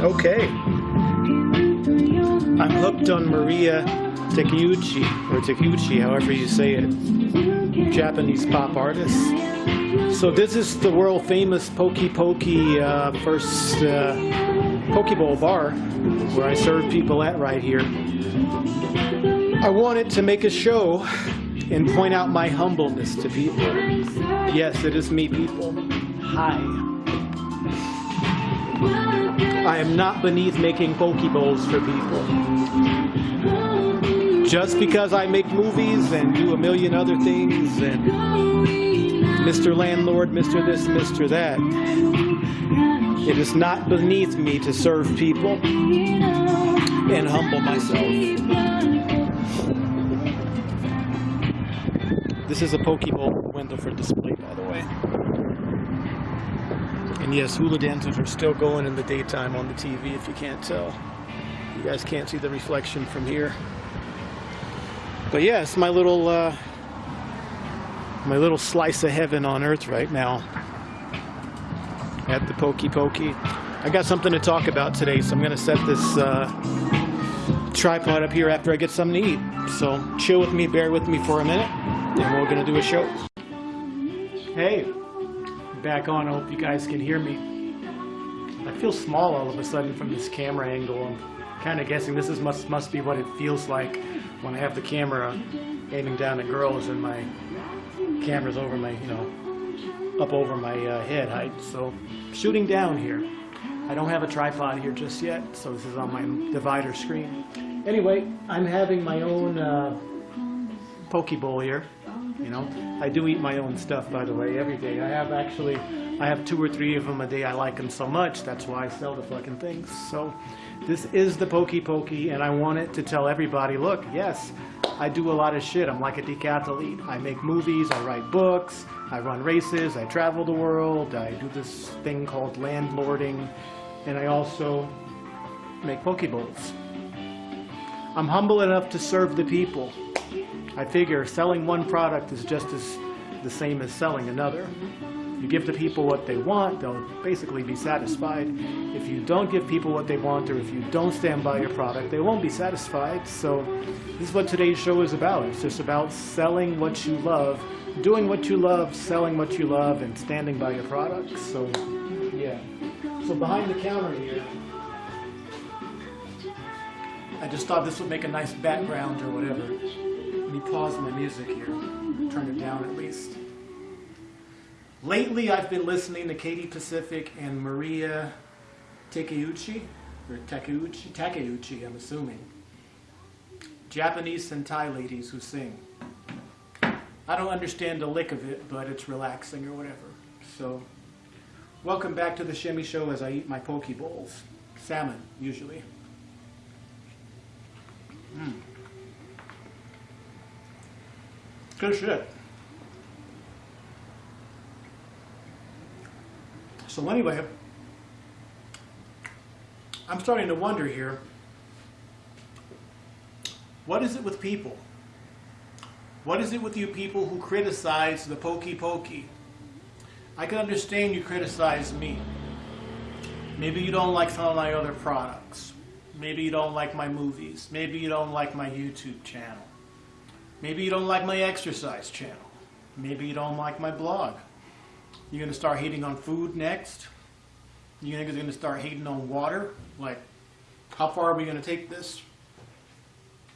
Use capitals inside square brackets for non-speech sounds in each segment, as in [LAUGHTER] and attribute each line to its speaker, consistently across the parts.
Speaker 1: Okay. I'm hooked on Maria Takeuchi, or Takeuchi, however you say it, Japanese pop artist. So this is the world famous Pokey Pokey uh, first uh, Pokeball bar, where I serve people at right here. I wanted to make a show and point out my humbleness to people. Yes, it is me, people. Hi. I am not beneath making Pokeballs for people. Just because I make movies and do a million other things and Mr. Landlord, Mr. this, Mr. that, it is not beneath me to serve people and humble myself. This is a Pokeball window for display, by the way. And yes, hula dancers are still going in the daytime on the TV if you can't tell. You guys can't see the reflection from here. But yes, my little uh, my little slice of heaven on earth right now at the Pokey Pokey. I got something to talk about today, so I'm going to set this uh, tripod up here after I get something to eat. So chill with me, bear with me for a minute, and we're going to do a show. Hey back on. I hope you guys can hear me. I feel small all of a sudden from this camera angle. I'm kind of guessing this is must, must be what it feels like when I have the camera aiming down at girls and my camera's over my, you know, up over my uh, head height. So shooting down here. I don't have a tripod here just yet, so this is on my divider screen. Anyway, I'm having my own uh, poke bowl here. You know, I do eat my own stuff, by the way, every day. I have actually, I have two or three of them a day. I like them so much. That's why I sell the fucking things. So this is the Pokey Pokey, and I wanted to tell everybody, look, yes, I do a lot of shit. I'm like a decathlete. I make movies, I write books, I run races, I travel the world, I do this thing called landlording, and I also make Pokeballs. I'm humble enough to serve the people. I figure selling one product is just as the same as selling another. You give the people what they want, they'll basically be satisfied. If you don't give people what they want or if you don't stand by your product, they won't be satisfied. So this is what today's show is about. It's just about selling what you love, doing what you love, selling what you love, and standing by your product. So yeah. So behind the counter here, I just thought this would make a nice background or whatever. Let me pause my music here, turn it down at least. Lately, I've been listening to Katie Pacific and Maria Takeuchi, or Takeuchi, Takeuchi, I'm assuming. Japanese Sentai ladies who sing. I don't understand a lick of it, but it's relaxing or whatever. So, welcome back to the Shimmy Show as I eat my poke bowls. Salmon, usually. Good shit. So anyway, I'm starting to wonder here, what is it with people? What is it with you people who criticize the pokey pokey? I can understand you criticize me. Maybe you don't like some of my other products. Maybe you don't like my movies. Maybe you don't like my YouTube channel. Maybe you don't like my exercise channel. Maybe you don't like my blog. You're going to start hating on food next. You're going to start hating on water. Like, how far are we going to take this?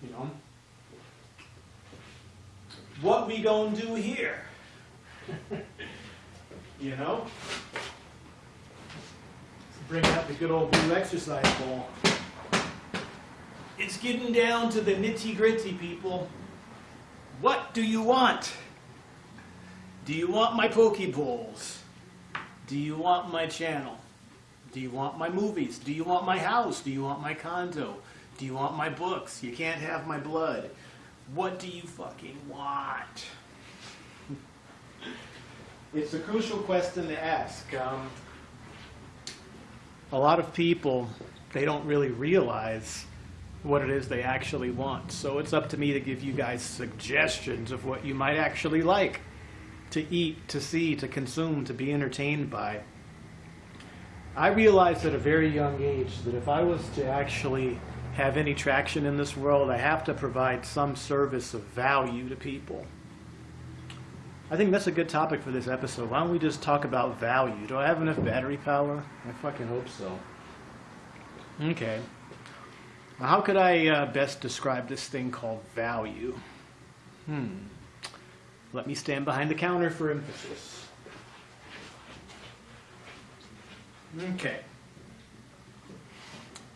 Speaker 1: You know? What we going to do here? [LAUGHS] you know? Bring out the good old blue exercise ball. It's getting down to the nitty gritty, people. What do you want? Do you want my Pokeballs? Do you want my channel? Do you want my movies? Do you want my house? Do you want my condo? Do you want my books? You can't have my blood. What do you fucking want? [LAUGHS] it's a crucial question to ask. Um, a lot of people, they don't really realize what it is they actually want. So it's up to me to give you guys suggestions of what you might actually like to eat, to see, to consume, to be entertained by. I realized at a very young age that if I was to actually have any traction in this world, I have to provide some service of value to people. I think that's a good topic for this episode. Why don't we just talk about value? Do I have enough battery power? I fucking hope so. [LAUGHS] Okay. How could I uh, best describe this thing called value? Hmm. Let me stand behind the counter for emphasis. Okay.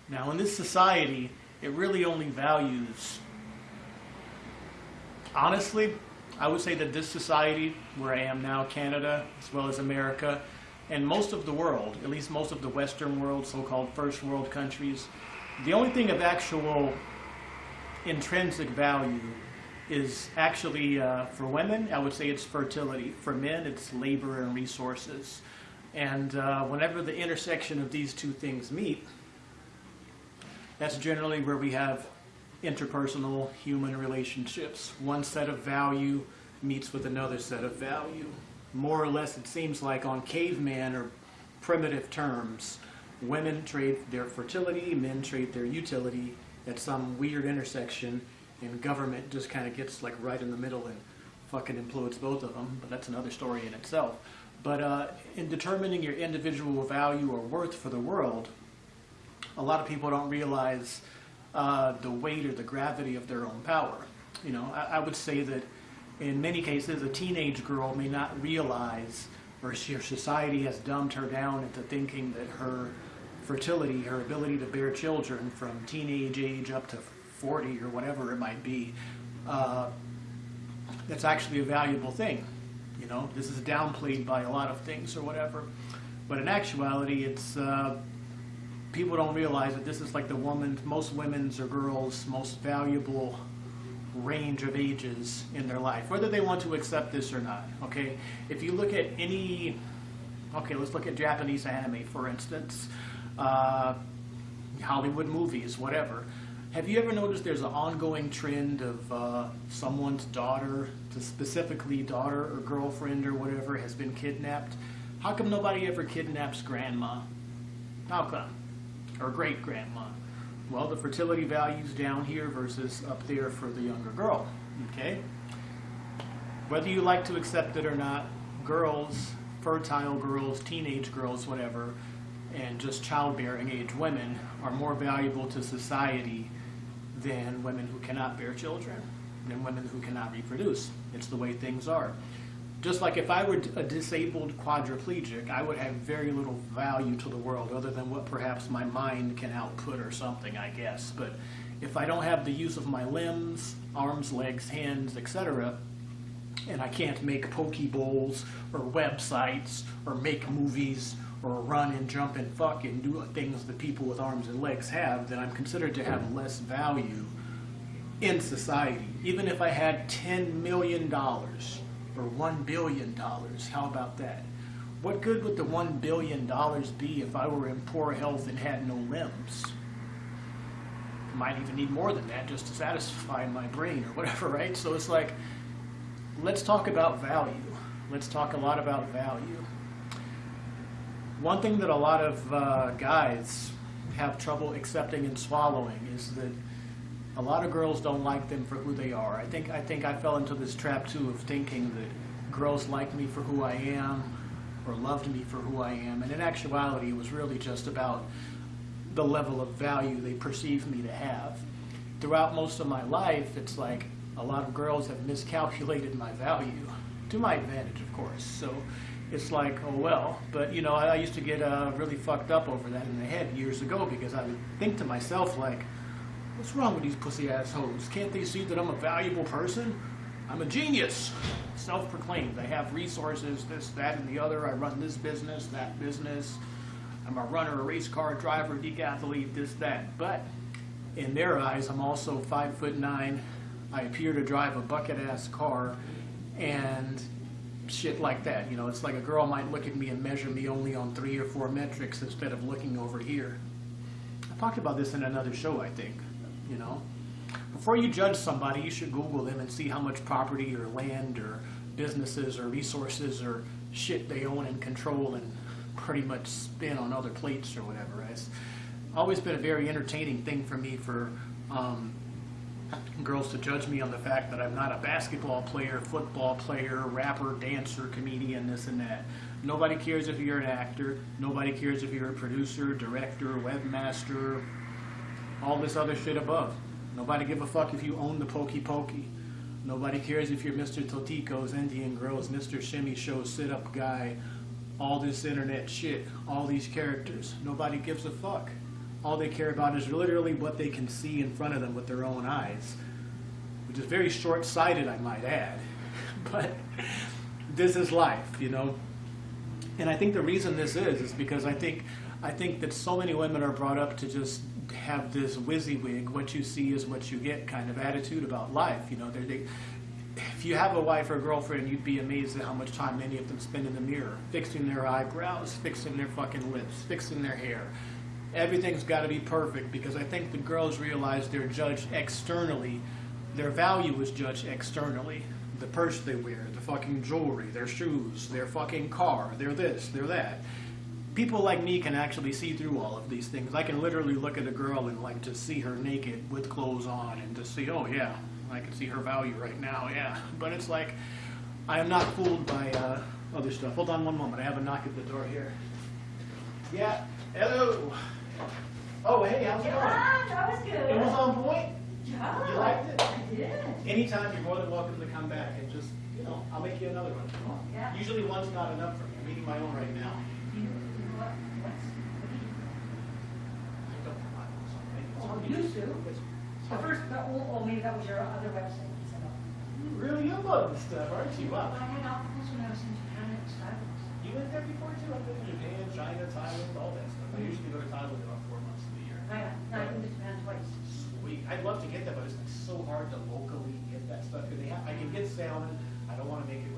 Speaker 1: Now, in this society, it really only values. Honestly, I would say that this society, where I am now, Canada, as well as America, and most of the world, at least most of the Western world, so called first world countries, the only thing of actual intrinsic value is actually uh, for women, I would say it's fertility. For men, it's labor and resources. And uh, whenever the intersection of these two things meet, that's generally where we have interpersonal human relationships. One set of value meets with another set of value. More or less, it seems like on caveman or primitive terms, women trade their fertility, men trade their utility at some weird intersection, and government just kind of gets like right in the middle and fucking implodes both of them. But that's another story in itself. But uh, in determining your individual value or worth for the world, a lot of people don't realize uh, the weight or the gravity of their own power. You know, I, I, would say that in many cases, a teenage girl may not realize, or she, society has dumbed her down into thinking that her fertility, her ability to bear children from teenage age up to 40 or whatever it might be, uh, that's actually a valuable thing. You know, this is downplayed by a lot of things or whatever. But in actuality, it's uh, people don't realize that this is like the woman's, most women's or girls' most valuable range of ages in their life, whether they want to accept this or not. Okay, if you look at any, okay, let's look at Japanese anime for instance, uh, Hollywood movies, whatever. Have you ever noticed there's an ongoing trend of uh, someone's daughter, specifically daughter or girlfriend or whatever, has been kidnapped? How come nobody ever kidnaps grandma? How come? Or great grandma? Well, the fertility value's down here versus up there for the younger girl. Okay? Whether you like to accept it or not, girls, fertile girls, teenage girls, whatever, and just childbearing age women are more valuable to society than women who cannot bear children, than women who cannot reproduce. It's the way things are. Just like if I were a disabled quadriplegic, I would have very little value to the world other than what perhaps my mind can output or something, I guess. But if I don't have the use of my limbs, arms, legs, hands, etc., and I can't make poke bowls or websites or make movies or run and jump and fuck and do things that people with arms and legs have, then I'm considered to have less value in society. Even if I had $10 million or $1 billion, how about that? What good would the $1 billion be if I were in poor health and had no limbs? Might even need more than that just to satisfy my brain or whatever, [LAUGHS] right? So it's like, let's talk about value. Let's talk a lot about value one thing that a lot of uh, guys have trouble accepting and swallowing is that a lot of girls don't like them for who they are. I think I think I fell into this trap too of thinking that girls like me for who I am or loved me for who I am, and in actuality, it was really just about the level of value they perceive me to have. Throughout most of my life, it's like a lot of girls have miscalculated my value to my advantage, of course. So it's like, oh well. But you know, I, I used to get uh, really fucked up over that in the head years ago because I would think to myself like, what's wrong with these pussy assholes? Can't they see that I'm a valuable person? I'm a genius, self-proclaimed. I have resources, this, that, and the other. I run this business, that business. I'm a runner, a race car driver, decathlete, this, that. But in their eyes, I'm also five foot nine. I appear to drive a bucket-ass car, and shit like that. You know, it's like a girl might look at me and measure me only on three or four metrics instead of looking over here. I talked about this in another show, I think. You know, before you judge somebody, you should Google them and see how much property or land or businesses or resources or shit they own and control and pretty much spin on other plates or whatever. It's always been a very entertaining thing for me for um, girls to judge me on the fact that I'm not a basketball player, football player, rapper, dancer, comedian, this and that. Nobody cares if you're an actor. Nobody cares if you're a producer, director, webmaster, all this other shit above. Nobody give a fuck if you own the Pokey Pokey. Nobody cares if you're Mr. Totico's Indian Girls, Mr. Shimmy Show sit up guy, all this internet shit, all these characters. Nobody gives a fuck. All they care about is literally what they can see in front of them with their own eyes, which is very short sighted, I might add. [LAUGHS] But this is life, you know. And I think the reason this is is because I think I think that so many women are brought up to just have this WYSIWYG, what you see is what you get kind of attitude about life. You know, they, if you have a wife or girlfriend, you'd be amazed at how much time many of them spend in the mirror, fixing their eyebrows, fixing their fucking lips, fixing their hair. Everything's got to be perfect because I think the girls realize they're judged externally. Their value is judged externally. The purse they wear, the fucking jewelry, their shoes, their fucking car, they're this, they're that. People like me can actually see through all of these things. I can literally look at a girl and like just see her naked with clothes on and just see, oh yeah, I can see her value right now, yeah. [LAUGHS] But it's like, I am not fooled by uh, other stuff. Hold on one moment. I have a knock at the door here. Yeah. Hello. Oh, hey, how's it going?
Speaker 2: That was good.
Speaker 1: It was on point.
Speaker 2: Yeah.
Speaker 1: You liked it?
Speaker 2: I did.
Speaker 1: Anytime, you're more than welcome to come back and just, you know, I'll make you another one.
Speaker 2: Yeah.
Speaker 1: Usually one's not enough for me. I'm eating my own right now.
Speaker 2: You, what, what's, what do you,
Speaker 1: I don't know. It's
Speaker 2: Oh,
Speaker 1: to
Speaker 2: you
Speaker 1: use.
Speaker 2: the first, oh, maybe that was your other website you set up.
Speaker 1: You really you love this stuff, aren't you? Wow.
Speaker 2: I had opticals when I was in Japan, it was fabulous.
Speaker 1: You went there before too? I've been to Japan, China, Thailand, all that stuff. I usually go to Thailand about four months of the year.
Speaker 2: I, I've been to Japan twice.
Speaker 1: Sweet. I'd love to get that, but it's like so hard to locally get that stuff. Cause they have, I can get salmon. I don't want to make it with trout.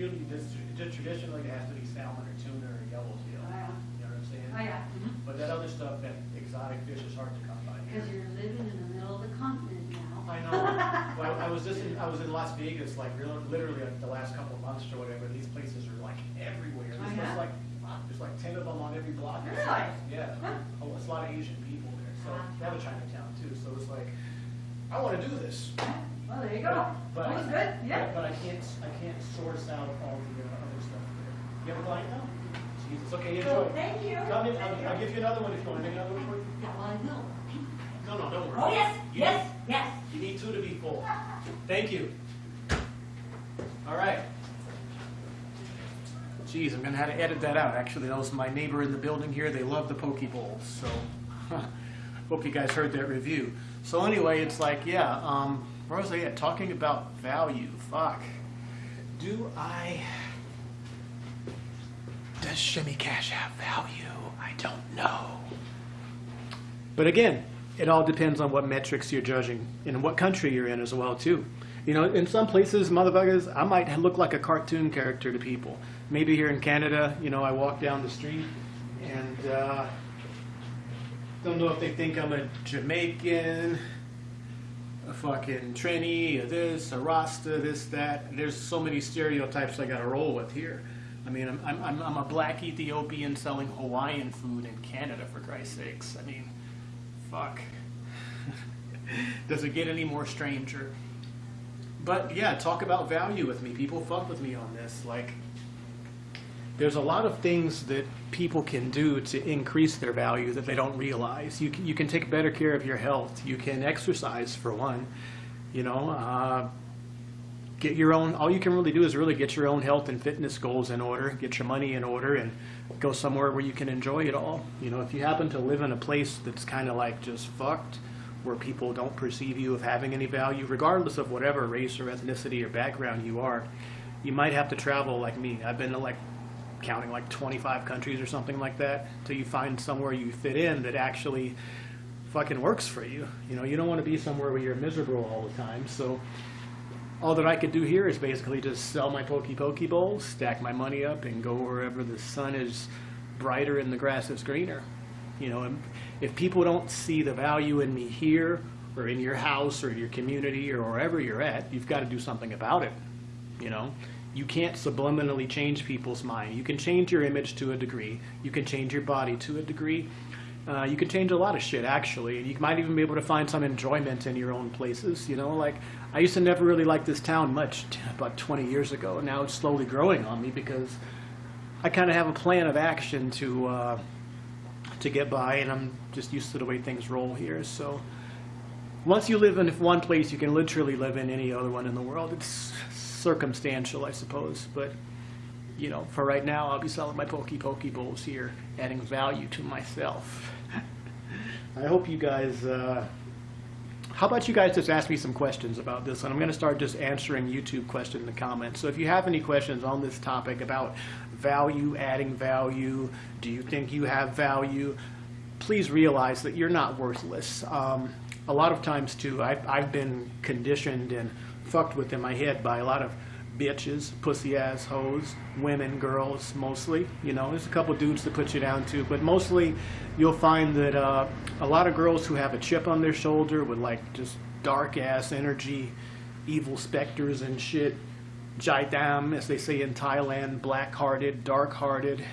Speaker 1: Usually, just, just traditionally, it has to be salmon or tuna or yellowtail.
Speaker 2: Oh, yeah.
Speaker 1: You know what I'm saying?
Speaker 2: Oh, yeah.
Speaker 1: But that other stuff, that exotic fish is hard to come by. here.
Speaker 2: Because you're living in the middle of the continent now.
Speaker 1: I know. Well, I was just in, I was in Las Vegas, like real- literally like the last couple of months or whatever. These places are like everywhere.
Speaker 2: Oh,
Speaker 1: There's
Speaker 2: yeah?
Speaker 1: like, wow, there's like ten of them on every block.
Speaker 2: Really?
Speaker 1: like- Yeah. Oh, it's a lot of Asian people there. So
Speaker 2: Uh-huh.
Speaker 1: they have a Chinatown too. So it's like, I want to do this.
Speaker 2: Well, there you.
Speaker 1: But
Speaker 2: That was good,
Speaker 1: but-
Speaker 2: yeah.
Speaker 1: But I can't, I can't source out all the uh, other stuff there. You have a client now? Jesus. Okay,
Speaker 2: So,
Speaker 1: enjoy.
Speaker 2: thank you.
Speaker 1: Come in. I'll, I'll give you another one if you want. Make another one for you.
Speaker 2: Yeah, well, I will.
Speaker 1: No, no, don't worry.
Speaker 2: Oh, yes,
Speaker 1: You
Speaker 2: yes, yes.
Speaker 1: You need two to be full. Thank you. All right. Geez, I'm gonna have to edit that out. Actually, that was my neighbor in the building here. They love the poke bowls, so [LAUGHS] hope you guys heard that review. So anyway, it's like, yeah, um, I at? Talking about value. Fuck. Do I? Does Shimmy Cash have value? I don't know. But again, it all depends on what metrics you're judging and what country you're in as well too. You know, in some places, motherfuckers, I might look like a cartoon character to people. Maybe here in Canada, you know, I walk down the street and uh, don't know if they think I'm a Jamaican, a fucking Trini, a this, a Rasta, this, that. There's so many stereotypes I got to roll with here. I mean, I'm- I'm, I'm a black Ethiopian selling Hawaiian food in Canada, for Christ's sakes. I mean, fuck. [LAUGHS] Does it get any more stranger? But yeah, talk about value with me. People fuck with me on this. Like, there's a lot of things that people can do to increase their value that they don't realize. You can, you can take better care of your health. You can exercise for one. You know, uh, get your own. All you can really do is really get your own health and fitness goals in order. Get your money in order, and go somewhere where you can enjoy it all. You know, if you happen to live in a place that's kind of like just fucked, where people don't perceive you of having any value, regardless of whatever race or ethnicity or background you are, you might have to travel like me. I've been to like counting like 25 countries or something like that till you find somewhere you fit in that actually fucking works for you. You know, you don't want to be somewhere where you're miserable all the time. So all that I could do here is basically just sell my pokey pokey bowls, stack my money up, and go wherever the sun is brighter and the grass is greener. You know, if people don't see the value in me here or in your house or your community or wherever you're at, you've got to do something about it. You know, you can't subliminally change people's mind. You can change your image to a degree. You can change your body to a degree. Uh, you can change a lot of shit actually, and you might even be able to find some enjoyment in your own places. You know, like I used to never really like this town much [LAUGHS] about 20 years ago. Now it's slowly growing on me because I kind of have a plan of action to uh, to get by, and I'm just used to the way things roll here. So once you live in one place, you can literally live in any other one in the world. It's circumstantial, I suppose, but you know, for right now, I'll be selling my Pokey Pokey Bowls here, adding value to myself. I hope you guys. Uh, how about you guys just ask me some questions about this? And I'm going to start just answering YouTube questions in the comments. So if you have any questions on this topic about value, adding value, do you think you have value? Please realize that you're not worthless. Um, a lot of times, too, I've, I've been conditioned and fucked with in my head by a lot of bitches, pussy ass hoes, women, girls, mostly. You know, there's a couple dudes to put you down to, but mostly you'll find that uh, a lot of girls who have a chip on their shoulder with like just dark ass energy, evil specters and shit, jai dam, as they say in Thailand, black hearted, dark hearted,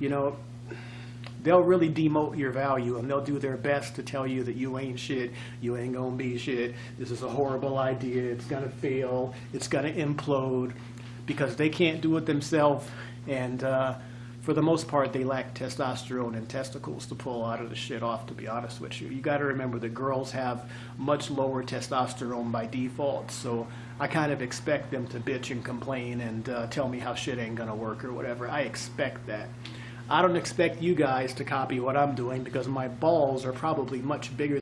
Speaker 1: you know, they'll really demote your value and they'll do their best to tell you that you ain't shit, you ain't gonna be shit, this is a horrible idea, it's gonna fail, it's gonna implode, because they can't do it themselves and uh, for the most part they lack testosterone and testicles to pull out of the shit off to be honest with you. You gotta remember that girls have much lower testosterone by default so I kind of expect them to bitch and complain and uh, tell me how shit ain't gonna work or whatever. I expect that. I don't expect you guys to copy what I'm doing because my balls are probably much bigger